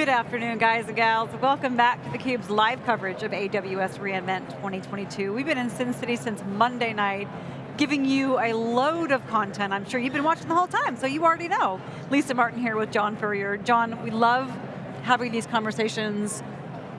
Good afternoon, guys and gals. Welcome back to theCUBE's live coverage of AWS reInvent 2022. We've been in Sin City since Monday night, giving you a load of content. I'm sure you've been watching the whole time, so you already know. Lisa Martin here with John Furrier. John, we love having these conversations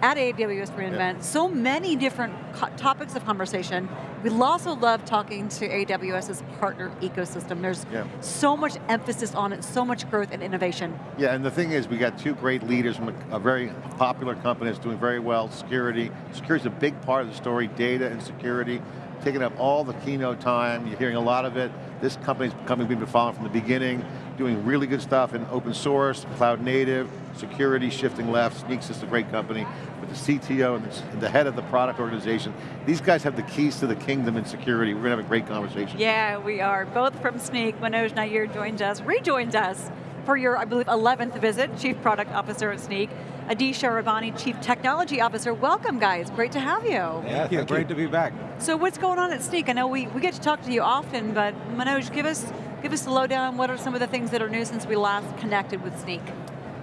at AWS reInvent, yeah. so many different topics of conversation. We also love talking to AWS's partner ecosystem. There's yeah. so much emphasis on it, so much growth and innovation. Yeah, and the thing is, we got two great leaders from a, a very popular company that's doing very well, security. Security's a big part of the story, data and security taking up all the keynote time, you're hearing a lot of it. This company's company we've been following from the beginning, doing really good stuff in open source, cloud native, security, shifting left, Snyk's is a great company, with the CTO and the head of the product organization. These guys have the keys to the kingdom in security. We're going to have a great conversation. Yeah, we are. Both from Snyk, Manoj Nair joins us, rejoins us for your, I believe, 11th visit, Chief Product Officer at Snyk. Adi Sharabani, Chief Technology Officer. Welcome guys, great to have you. Yeah, thank you, great to be back. So what's going on at Snyk? I know we, we get to talk to you often, but Manoj, give us, give us the lowdown. What are some of the things that are new since we last connected with Snyk?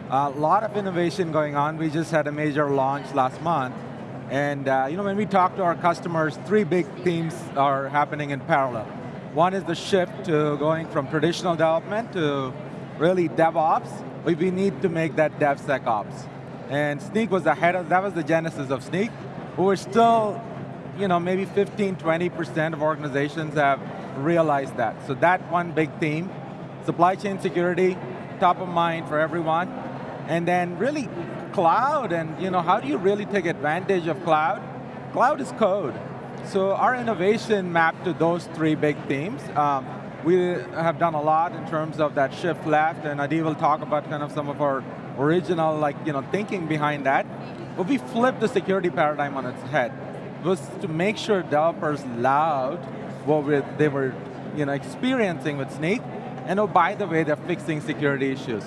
A lot of innovation going on. We just had a major launch last month. And uh, you know, when we talk to our customers, three big themes are happening in parallel. One is the shift to going from traditional development to really DevOps. We need to make that DevSecOps. And Snyk was ahead of, that was the genesis of Snyk. We're still, you know, maybe 15, 20% of organizations have realized that. So that one big theme, supply chain security, top of mind for everyone. And then really cloud and you know, how do you really take advantage of cloud? Cloud is code. So our innovation mapped to those three big themes. Um, we have done a lot in terms of that shift left, and Adi will talk about kind of some of our original like, you know, thinking behind that. But we flipped the security paradigm on its head. It was to make sure developers loved what we, they were you know, experiencing with Snyk, and oh, by the way, they're fixing security issues.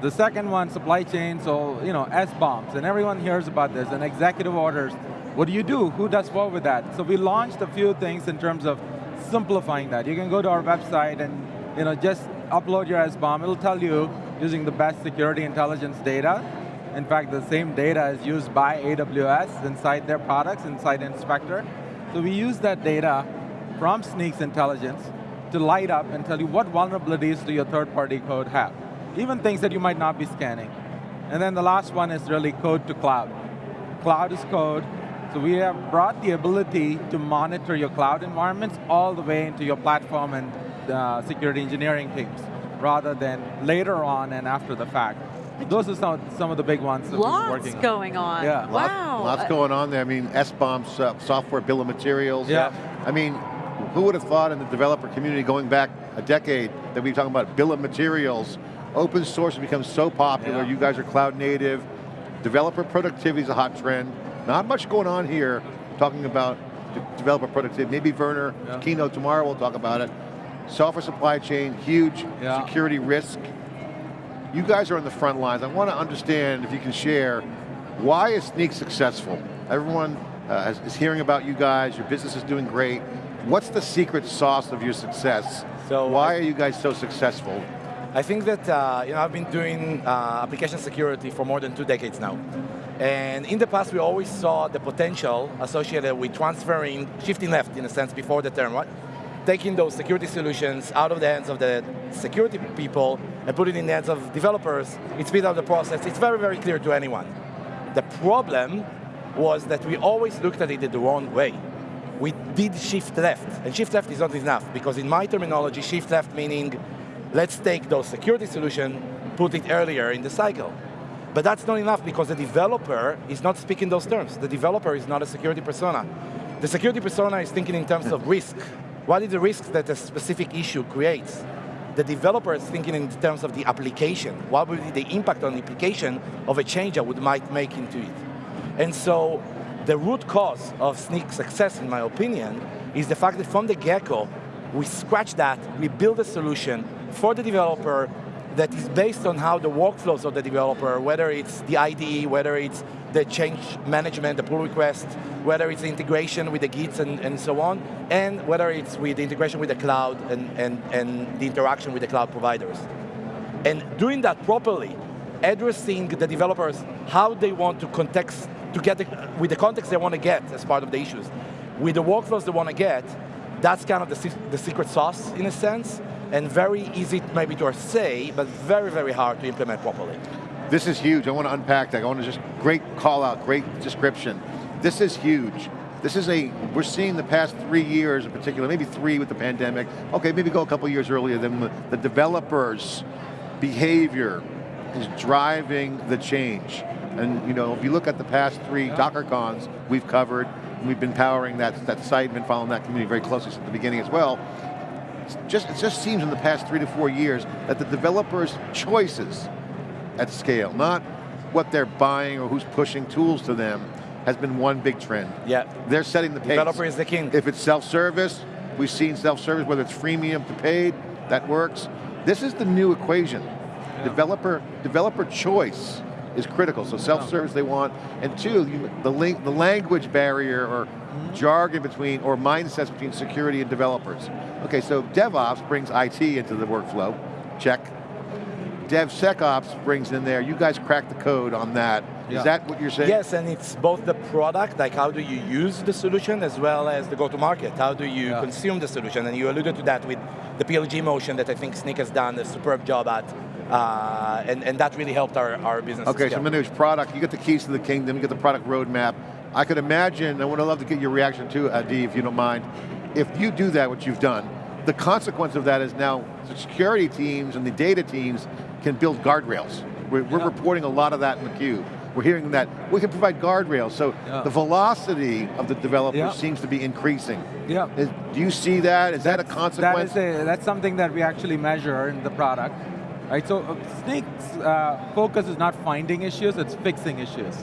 The second one, supply chain, so, you know, SBOMs, and everyone hears about this, and executive orders. What do you do? Who does what with that? So we launched a few things in terms of simplifying that. You can go to our website and you know, just upload your SBOM, It'll tell you using the best security intelligence data. In fact, the same data is used by AWS inside their products, inside Inspector. So we use that data from Snyk's intelligence to light up and tell you what vulnerabilities do your third-party code have. Even things that you might not be scanning. And then the last one is really code to cloud. Cloud is code, so we have brought the ability to monitor your cloud environments all the way into your platform and uh, security engineering teams rather than later on and after the fact. Those are some, some of the big ones that Lots we're working on. going on. Yeah. Wow. Lots, lots going on there. I mean, SBOMs, uh, software bill of materials. Yeah. I mean, who would have thought in the developer community going back a decade that we'd be talking about bill of materials, open source has become so popular, yeah. you guys are cloud native, developer productivity is a hot trend. Not much going on here talking about developer productivity. Maybe Werner, yeah. keynote tomorrow, we'll talk about it. Software supply chain, huge yeah. security risk. You guys are on the front lines. I want to understand, if you can share, why is Snyk successful? Everyone uh, is hearing about you guys, your business is doing great. What's the secret sauce of your success? So Why are you guys so successful? I think that uh, you know, I've been doing uh, application security for more than two decades now. And in the past, we always saw the potential associated with transferring, shifting left in a sense before the term, right? taking those security solutions out of the hands of the security people and put it in the hands of developers, it speeds up the process. It's very, very clear to anyone. The problem was that we always looked at it the wrong way. We did shift left, and shift left is not enough, because in my terminology, shift left meaning, let's take those security solutions, put it earlier in the cycle. But that's not enough because the developer is not speaking those terms. The developer is not a security persona. The security persona is thinking in terms of risk, what is the risk that a specific issue creates? The developer is thinking in terms of the application. What would be the impact on the application of a change I would might make into it? And so the root cause of Snyk's success, in my opinion, is the fact that from the get-go, we scratch that, we build a solution for the developer that is based on how the workflows of the developer, whether it's the IDE, whether it's the change management, the pull request, whether it's integration with the Gits and, and so on, and whether it's with the integration with the cloud and, and, and the interaction with the cloud providers. And doing that properly, addressing the developers how they want to context, to get the, with the context they want to get as part of the issues. With the workflows they want to get, that's kind of the, the secret sauce in a sense, and very easy maybe to say, but very, very hard to implement properly. This is huge, I want to unpack that. I want to just, great call out, great description. This is huge. This is a, we're seeing the past three years in particular, maybe three with the pandemic, okay, maybe go a couple years earlier than the, the developers' behavior is driving the change. And you know, if you look at the past three. DockerCons we've covered, we've been powering that, that site and been following that community very closely since the beginning as well, just, it just seems in the past three to four years that the developers' choices at scale, not what they're buying or who's pushing tools to them, has been one big trend. Yeah. They're setting the pace. Developer is the king. If it's self-service, we've seen self-service, whether it's freemium to paid, that works. This is the new equation. Yeah. Developer, developer choice is critical. So self-service they want, and two, the, link, the language barrier or jargon between, or mindsets between security and developers. Okay, so DevOps brings IT into the workflow, check. DevSecOps brings in there, you guys crack the code on that. Yeah. Is that what you're saying? Yes, and it's both the product, like how do you use the solution, as well as the go-to-market. How do you yeah. consume the solution? And you alluded to that with the PLG motion that I think Snyk has done a superb job at. Uh, and, and that really helped our, our business. Okay, so manage product, you get the keys to the kingdom, you get the product roadmap. I could imagine, I would love to get your reaction too, Adi, if you don't mind. If you do that, what you've done, the consequence of that is now the security teams and the data teams can build guardrails. We're, we're reporting a lot of that in the cube. We're hearing that we can provide guardrails. So yeah. the velocity of the developers yeah. seems to be increasing. Yeah. Is, do you see that? Is that's, that a consequence? That is a, that's something that we actually measure in the product. Right, so uh, Snyk's uh, focus is not finding issues, it's fixing issues.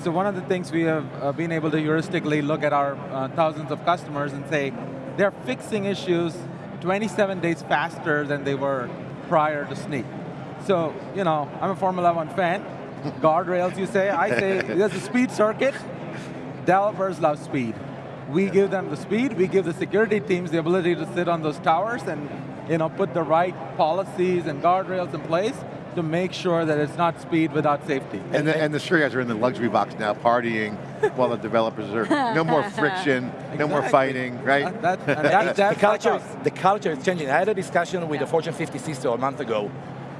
So one of the things we have uh, been able to heuristically look at our uh, thousands of customers and say, they're fixing issues 27 days faster than they were prior to Snyk. So, you know, I'm a Formula One fan. Guardrails, you say. I say, there's a speed circuit. Developers love speed. We give them the speed, we give the security teams the ability to sit on those towers and you know, put the right policies and guardrails in place to make sure that it's not speed without safety. And the, and the sure guys are in the luxury box now partying while the developers are, no more friction, exactly. no more fighting, right? That, that, that, the, culture, the culture is changing. I had a discussion with yeah. the Fortune 50 CISO a month ago,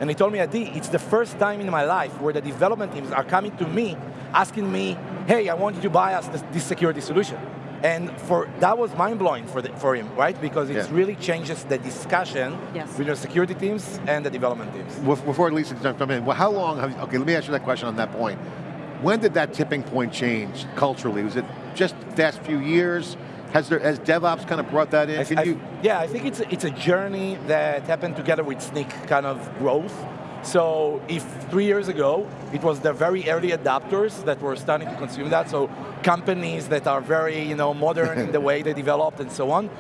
and he told me, Adi, it's the first time in my life where the development teams are coming to me, asking me, hey, I want you to buy us this, this security solution. And for that was mind-blowing for, for him, right? Because it yeah. really changes the discussion yes. between the security teams and the development teams. Before Lisa jump in, well, how long have you, okay, let me ask you that question on that point. When did that tipping point change culturally? Was it just the past few years? Has, there, has DevOps kind of brought that in? I, I, yeah, I think it's a, it's a journey that happened together with Snyk kind of growth. So if three years ago, it was the very early adopters that were starting to consume that, so companies that are very you know, modern in the way they developed and so on.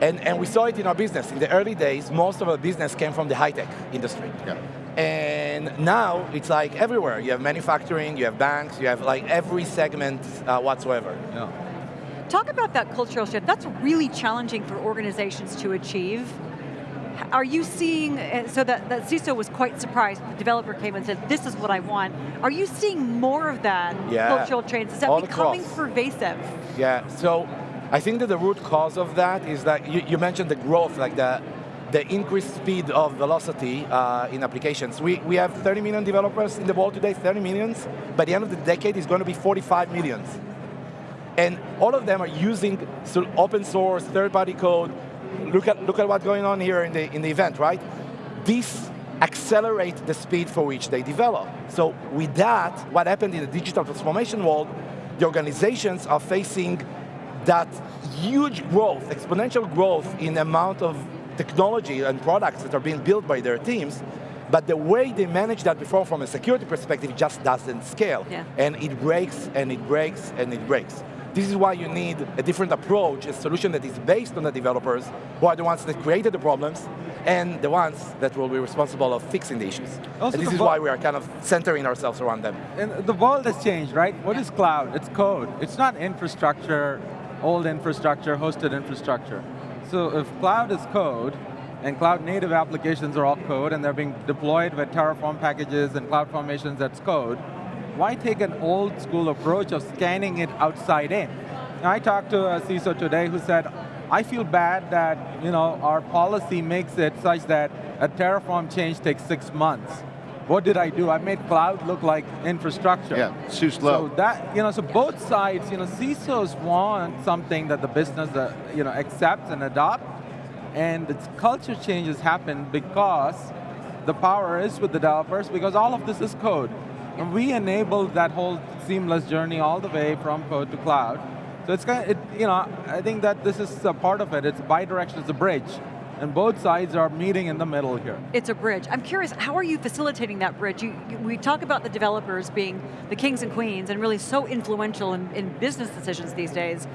And, and we saw it in our business. In the early days, most of our business came from the high-tech industry. Yeah. And now it's like everywhere. You have manufacturing, you have banks, you have like every segment uh, whatsoever. Yeah. Talk about that cultural shift. That's really challenging for organizations to achieve are you seeing, uh, so that, that CISO was quite surprised, the developer came and said, this is what I want. Are you seeing more of that yeah. cultural change? Is that All becoming pervasive? Yeah, so I think that the root cause of that is that you, you mentioned the growth, like the, the increased speed of velocity uh, in applications. We, we have 30 million developers in the world today, 30 millions. By the end of the decade, it's going to be 45 millions. And all of them are using open source, third-party code, look at, look at what's going on here in the, in the event, right? This accelerates the speed for which they develop. So with that, what happened in the digital transformation world, the organizations are facing that huge growth, exponential growth in the amount of technology and products that are being built by their teams, but the way they manage that before from a security perspective just doesn't scale. Yeah. And it breaks, and it breaks, and it breaks. This is why you need a different approach, a solution that is based on the developers, who are the ones that created the problems, and the ones that will be responsible of fixing the issues. Also and this is why we are kind of centering ourselves around them. And the world has changed, right? What is cloud? It's code. It's not infrastructure, old infrastructure, hosted infrastructure. So if cloud is code, and cloud native applications are all code and they're being deployed with Terraform packages and cloud formations that's code, why take an old school approach of scanning it outside in? I talked to a CISO today who said, I feel bad that you know, our policy makes it such that a Terraform change takes six months. What did I do? I made cloud look like infrastructure. Yeah, too slow. So that, you know, so both sides, you know, CISOs want something that the business, uh, you know, accepts and adopt, and the culture changes happen because the power is with the developers, because all of this is code. And we enabled that whole seamless journey all the way from code to cloud. So it's kind of, it, you know, I think that this is a part of it. It's bi-directional, it's a bridge. And both sides are meeting in the middle here. It's a bridge. I'm curious, how are you facilitating that bridge? You, you, we talk about the developers being the kings and queens and really so influential in, in business decisions these days.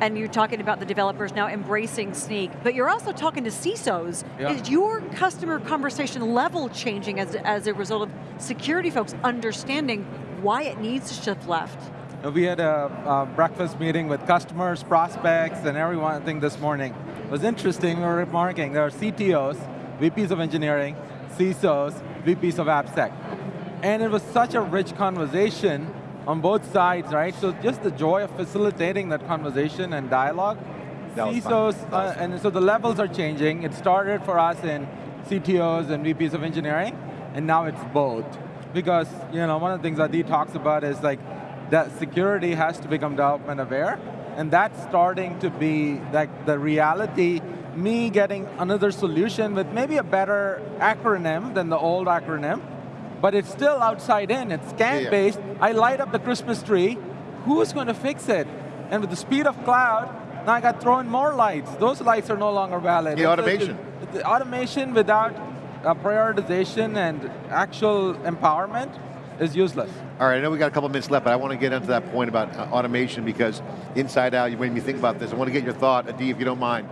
And you're talking about the developers now embracing Snyk, but you're also talking to CISOs. Yeah. Is your customer conversation level changing as, as a result of security folks understanding why it needs to shift left? Uh, we had a, a, breakfast meeting with customers, prospects, and everyone, I think this morning. It was interesting, we were remarking, there are CTOs, VPs of engineering, CISOs, VPs of AppSec. And it was such a rich conversation on both sides, right? So just the joy of facilitating that conversation and dialogue. CISOs, uh, and so the levels are changing. It started for us in CTOs and VPs of engineering, and now it's both. Because, you know, one of the things Adi talks about is like, that security has to become development aware, and that's starting to be like the reality, me getting another solution with maybe a better acronym than the old acronym, but it's still outside in, it's scan-based, yeah. I light up the Christmas tree, who's going to fix it? And with the speed of cloud, now I got thrown more lights. Those lights are no longer valid. The it's automation. the automation without uh, prioritization and actual empowerment is useless. All right, I know we got a couple minutes left, but I want to get into that point about uh, automation because inside out, you made me think about this. I want to get your thought, Adi, if you don't mind.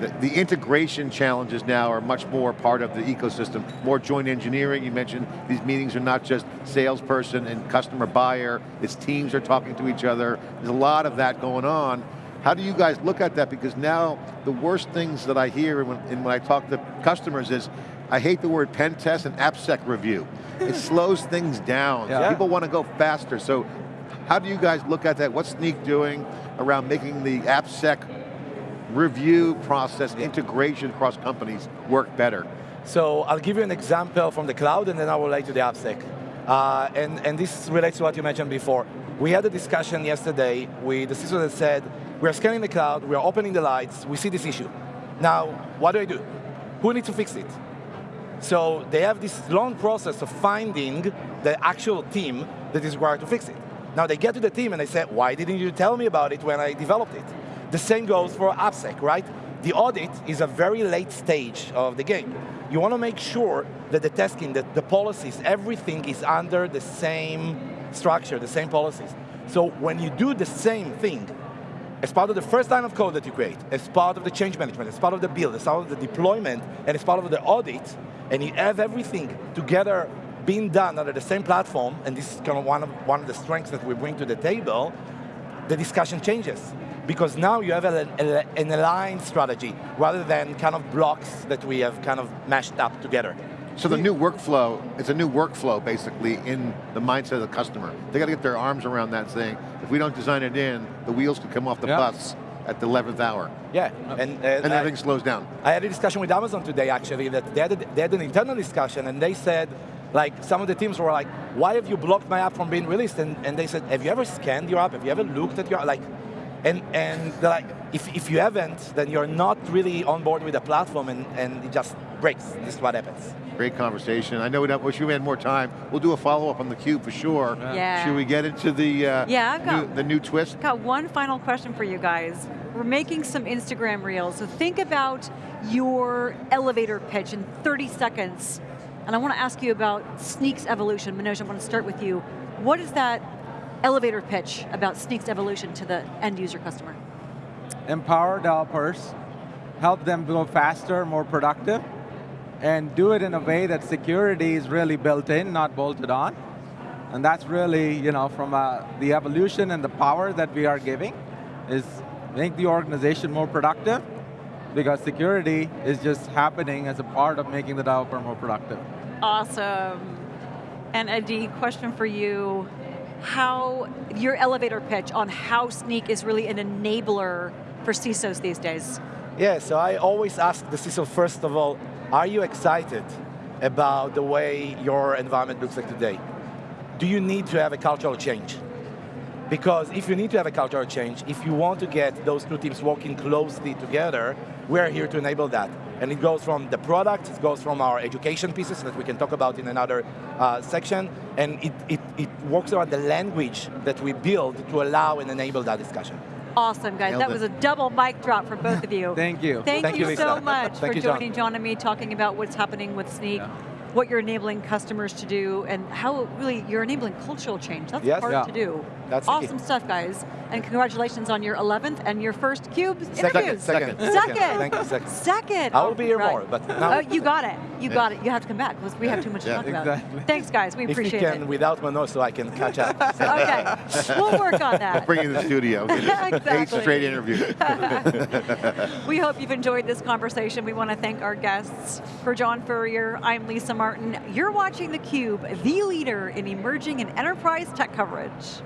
The, the, integration challenges now are much more part of the ecosystem, more joint engineering. You mentioned these meetings are not just salesperson and customer buyer, it's teams are talking to each other. There's a lot of that going on. How do you guys look at that? Because now the worst things that I hear when, when I talk to customers is, I hate the word pen test and AppSec review. it slows things down. Yeah. People want to go faster. So how do you guys look at that? What's Snyk doing around making the AppSec review process, integration across companies work better? So I'll give you an example from the cloud and then I will relate to the AppSec. Uh, and, and this relates to what you mentioned before. We had a discussion yesterday with the CISO that said, we're scanning the cloud, we're opening the lights, we see this issue. Now, what do I do? Who needs to fix it? So they have this long process of finding the actual team that is required to fix it. Now they get to the team and they say, why didn't you tell me about it when I developed it? The same goes for AppSec, right? The audit is a very late stage of the game. You want to make sure that the testing, that the policies, everything is under the same structure, the same policies. So when you do the same thing, as part of the first line of code that you create, as part of the change management, as part of the build, as part of the deployment, and as part of the audit, and you have everything together being done under the same platform, and this is kind of one of, one of the strengths that we bring to the table, the discussion changes. Because now you have a, a, an aligned strategy, rather than kind of blocks that we have kind of mashed up together. So the new workflow, it's a new workflow basically in the mindset of the customer. They got to get their arms around that saying, if we don't design it in, the wheels could come off the bus at the 11th hour. Yeah, and, uh, and everything I, slows down. I had a discussion with Amazon today actually, that they had, a, they had an internal discussion and they said, like some of the teams were like, why have you blocked my app from being released? And, and they said, have you ever scanned your app? Have you ever looked at your, like, and, and they're like, if, if you haven't, then you're not really on board with the platform and, and it just breaks. This is what happens. Great conversation. I know we wish we had more time. We'll do a follow-up on the cube for sure. Yeah. Should we get into the uh, yeah, I've got, new, the new twist? I've got one final question for you guys. We're making some Instagram reels, so think about your elevator pitch in 30 seconds. And I want to ask you about Snyk's evolution. Manoj, I want to start with you. What is that elevator pitch about Snyk's evolution to the end user customer? Empower developers, help them go faster, more productive, and do it in a way that security is really built in, not bolted on. And that's really, you know, from uh, the evolution and the power that we are giving is make the organization more productive because security is just happening as a part of making the developer more productive. Awesome. And Adi, question for you. How, your elevator pitch on how Snyk is really an enabler for CISOs these days. Yeah, so I always ask the CISO, first of all, are you excited about the way your environment looks like today? Do you need to have a cultural change? Because if you need to have a cultural change, if you want to get those two teams working closely together, we're here to enable that. And it goes from the product, it goes from our education pieces that we can talk about in another uh, section, and it, it, it works around the language that we build to allow and enable that discussion. Awesome, guys. Nailed that it. was a double mic drop for both of you. Thank you. Thank, Thank you, you, so much Thank for you, joining John and me, talking about what's happening with Snyk. Yeah. what you're enabling customers to do, and how really you're enabling cultural change. That's Yes. hard Yeah. to do. That's awesome stuff, guys. And congratulations on your 11th and your first CUBE Second, interviews. second, Second. Thank you, second. Second. I will be here All more, but now- Oh, you got it. You Yeah. got it. You have to come back because we have too much to Yeah. talk about. Exactly. Thanks, guys. We If you appreciate can, it. without Manoso, I can catch up. Okay, we'll work on that. Bring in the studio. exactly. Eight straight interview. We hope you've enjoyed this conversation. We want to thank our guests. For John Furrier, I'm Lisa Martin. You're watching theCUBE, the leader in emerging and enterprise tech coverage.